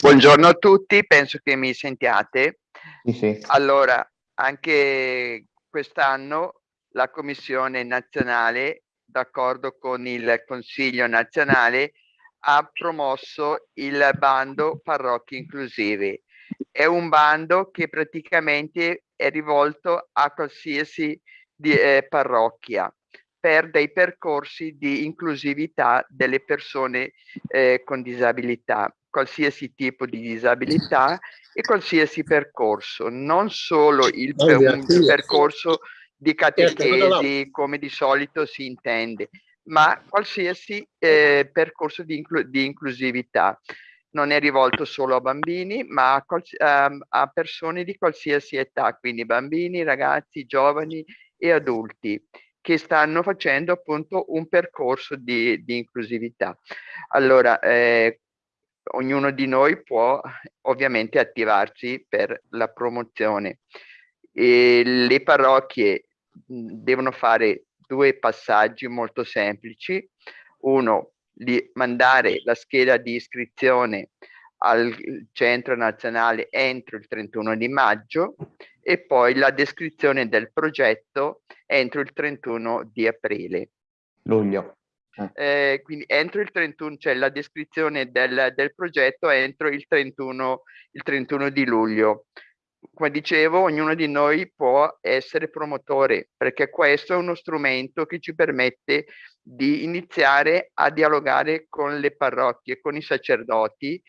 Buongiorno a tutti, penso che mi sentiate. Sì, sì. Allora, anche quest'anno la Commissione nazionale, d'accordo con il Consiglio nazionale, ha promosso il bando Parrocchie Inclusive. È un bando che praticamente è rivolto a qualsiasi di, eh, parrocchia per dei percorsi di inclusività delle persone eh, con disabilità, qualsiasi tipo di disabilità e qualsiasi percorso, non solo il per, un percorso di catechesi come di solito si intende, ma qualsiasi eh, percorso di, inclu di, inclusività. Non è rivolto solo a bambini, ma a, a, a persone di qualsiasi età, quindi bambini, ragazzi, giovani e adulti che stanno facendo appunto un percorso di, di inclusività. Allora, eh, ognuno di noi può ovviamente attivarsi per la promozione. E le parrocchie devono fare due passaggi molto semplici. Uno, di mandare la scheda di iscrizione al centro nazionale entro il 31 di maggio e poi la descrizione del progetto entro il 31 di aprile. Luglio. Eh. eh, quindi entro il 31, cioè la descrizione del, del progetto entro il 31, il 31 di luglio. Come dicevo, ognuno di noi può essere promotore perché questo è uno strumento che ci permette di iniziare a dialogare con le parrocchie, con i sacerdoti,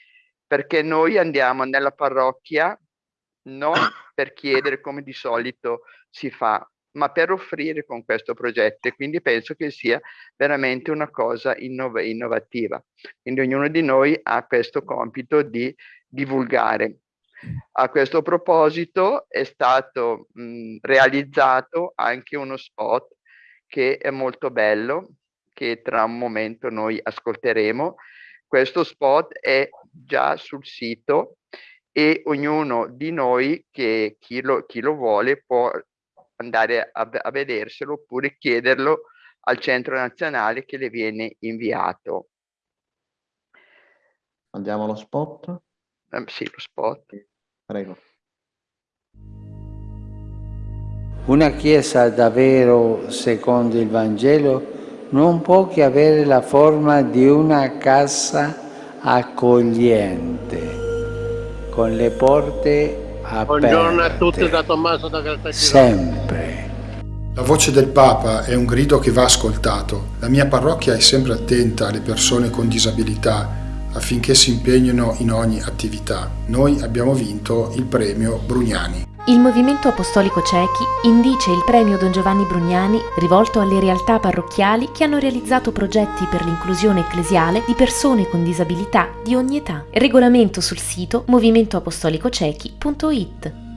perché noi andiamo nella parrocchia non per chiedere come di solito si fa, ma per offrire con questo progetto e quindi penso che sia veramente una cosa innov innovativa. Quindi ognuno di noi ha questo compito di divulgare. A questo proposito è stato mh, realizzato anche uno spot che è molto bello, che tra un momento noi ascolteremo. Questo spot è già sul sito e ognuno di noi che chi lo, chi lo vuole può andare a, a vederselo oppure chiederlo al centro nazionale che le viene inviato. Andiamo allo spot? Eh, sì, lo spot. Prego. Una chiesa davvero secondo il Vangelo non può che avere la forma di una casa accogliente, con le porte Buongiorno a tutti da Tommaso da Caltagirone. Sempre. La voce del Papa è un grido che va ascoltato. La mia parrocchia è sempre attenta alle persone con disabilità affinché si impegnino in ogni attività. Noi abbiamo vinto il premio Brugnani. Il Movimento Apostolico Cechi indice il premio Don Giovanni Brugnani rivolto alle realtà parrocchiali che hanno realizzato progetti per l'inclusione ecclesiale di persone con disabilità di ogni età. Regolamento sul sito movimentoapostolicocechi.it